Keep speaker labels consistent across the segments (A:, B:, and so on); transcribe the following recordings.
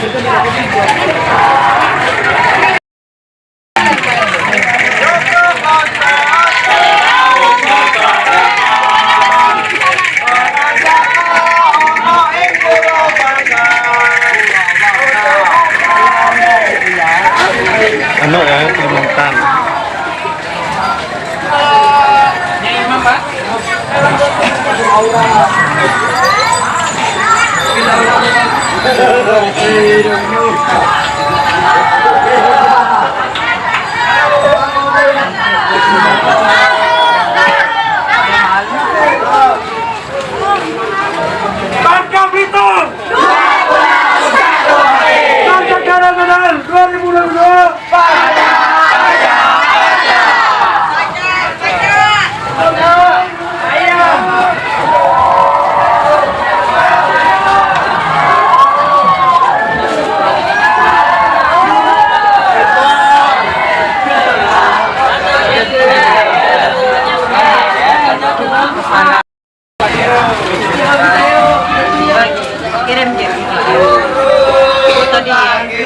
A: Gak jadi-jadi.
B: Ano ya, Kalimantan.
C: Bangka Belitung. Bangka Kalimantan 2022.
A: Kirim dia. Yeah.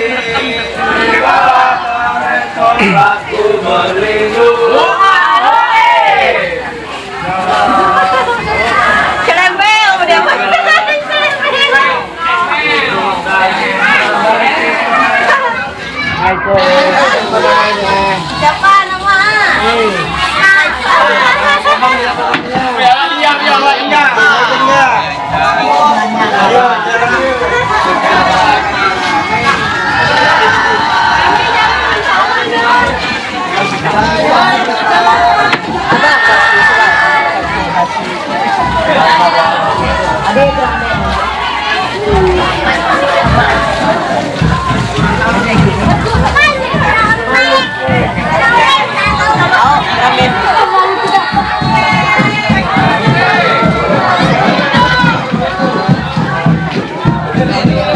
C: Amen.